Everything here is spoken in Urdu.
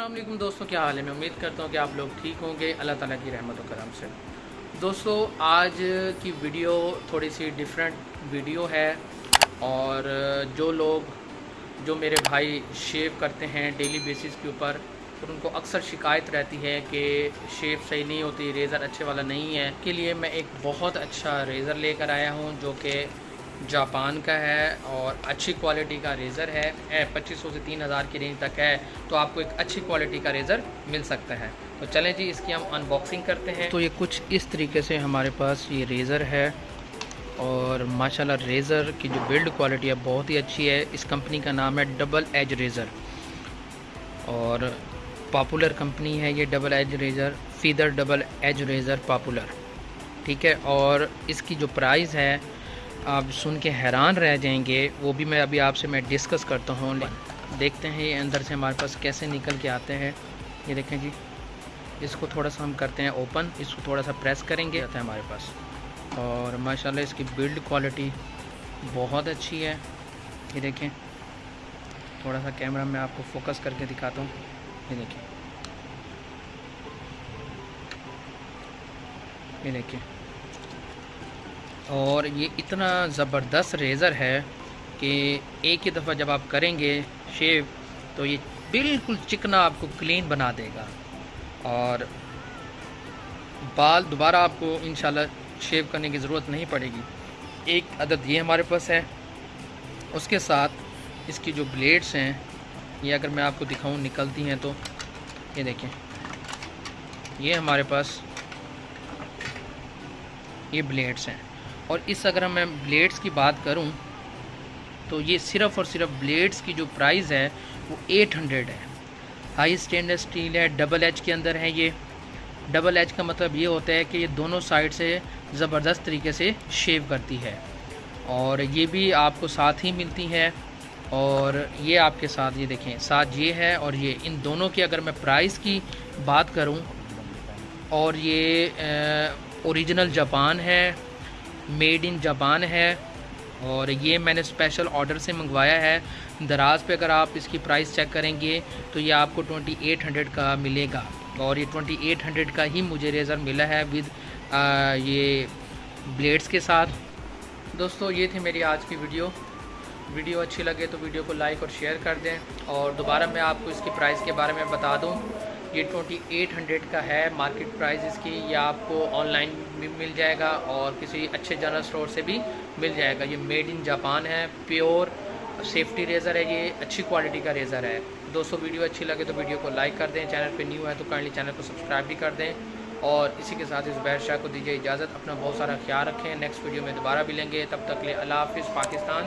تعالیٰ میں امید کرتا ہوں کہ آپ لوگ ٹھیک ہوں گے۔ اللہ تعالیٰ کی رحمت و کرم سے۔ دوستو آج کی ویڈیو تھوڑی سی ڈیفرنٹ ویڈیو ہے اور جو لوگ، جو میرے بھائی شیو کرتے ہیں ڈیلی بیسس کے اوپر ان کو اکثر شکایت رہتی ہے کہ شیو صحیح نہیں ہوتی ریزر اچھے والا نہیں ہے۔ کے لیے میں ایک بہت اچھا ریزر لے کر آیا ہوں جو کہ جاپان کا ہے اور اچھی کوالٹی کا ریزر ہے۔ پچیس سو سے تین ہزار کی رینج تک ہے۔ تو آپ کو ایک اچھی کوالٹی کا ریزر مل سکتا ہے۔ تو چلیں جی اس کی ہم ان باکسنگ کرتے ہیں۔ تو یہ کچھ اس طریقے سے ہمارے پاس یہ ریزر ہے۔ اور ماشاءاللہ ریزر کی جو بلڈ کوالٹی ہے بہت ہی اچھی ہے۔ اس کمپنی کا نام ہے ڈبل ایج ریزر اور پاپولر کمپنی ہے یہ double edge razor feather double edge razor popular ٹھیک ہے؟ اور اس کی جو پرائز ہے آپ سن کے حیران رہ جائیں گے، وہ بھی میں ابھی آپ سے میں ڈسکس کرتا ہوں۔ دیکھتے ہیں یہ اندر سے ہمارے پاس کیسے نکل کے آتے ہیں۔ یہ دیکھیں جی اس کو تھوڑا سا ہم کرتے ہیں اوپن اس کو تھوڑا سا پریس کریں گے۔ آتا ہے ہمارے پاس۔ اور ماشاءاللہ اس کی بلڈ کوالٹی بہت اچھی ہے۔ یہ دیکھیں۔ تھوڑا سا کیمرہ میں آپ کو فوکس کر کے دکھاتا ہوں۔ یہ دیکھیں۔ یہ دیکھیں۔ اور یہ اتنا زبردست ریزر ہے کہ ایک ہی دفعہ جب آپ کریں گے شیو، تو یہ بالکل چکنا آپ کو کلین بنا دے گا۔ اور بال دوبارہ آپ کو انشاءاللہ شیو کرنے کی ضرورت نہیں پڑے گی۔ ایک عدد یہ ہمارے پاس ہے۔ اس کے ساتھ اس کی جو بلیڈز ہیں، یہ اگر میں آپ کو دکھاؤں نکلتی ہیں تو، یہ دیکھیں۔ یہ ہمارے پاس یہ بلیڈز ہیں۔ اور اس اگر میں بلیڈز کی بات کروں تو یہ صرف اور صرف بلیڈز کی جو پرائز ہے وہ ایٹ ہنڈریڈ ہے۔ ہائی اسٹینڈر اسٹیل ہے، ڈبل ایچ کے اندر ہے یہ۔ ڈبل ایچ کا مطلب یہ ہوتا ہے کہ یہ دونوں سائڈ سے زبردست طریقے سے شیو کرتی ہے۔ اور یہ بھی آپ کو ساتھ ہی ملتی ہے۔ اور یہ آپ کے ساتھ، یہ دیکھیں، ساتھ یہ ہے اور یہ۔ ان دونوں کی اگر میں پرائز کی بات کروں اور یہ اوریجنل جاپان ہے۔ میڈ ان جاپان ہے اور یہ میں نے اسپیشل آرڈر سے منگوایا ہے۔ دراز پہ اگر آپ اس کی پرائز چیک کریں گے تو یہ آپ کو ٹونٹی ایٹ ہنڈریڈ کا ملے گا۔ اور یہ ٹونٹی ایٹ ہنڈریڈ کا ہی مجھے ریزر ملا ہے ود یہ بلیڈز کے ساتھ۔ دوستو، یہ تھی میری آج کی ویڈیو ویڈیو اچھی لگے تو ویڈیو کو لائک اور شیئر کر دیں اور دوبارہ میں آپ کو اس کی پرائز کے بارے میں بتا دوں۔ یہ ٹوئنٹی ایٹ ہنڈریڈ کا ہے مارکیٹ پرائز اس کی، یہ آپ کو آن لائن بھی مل جائے گا اور کسی اچھے جنرل اسٹور سے بھی مل جائے گا۔ یہ میڈ ان جاپان ہے، پیور سیفٹی ریزر ہے، یہ اچھی کوالٹی کا ریزر ہے۔ دوستو ویڈیو اچھی لگے تو ویڈیو کو لائک کر دیں۔ چینل پہ نیو ہے تو کائنڈلی چینل کو سبسکرائب بھی کر دیں۔ اور اسی کے ساتھ اس بحر شاہ کو دیجیے اجازت۔ اپنا بہت سارا خیال رکھیں۔ نیکسٹ ویڈیو میں دوبارہ بھی لیں گے۔ تب تک لے اللہ حافظ، پاکستان۔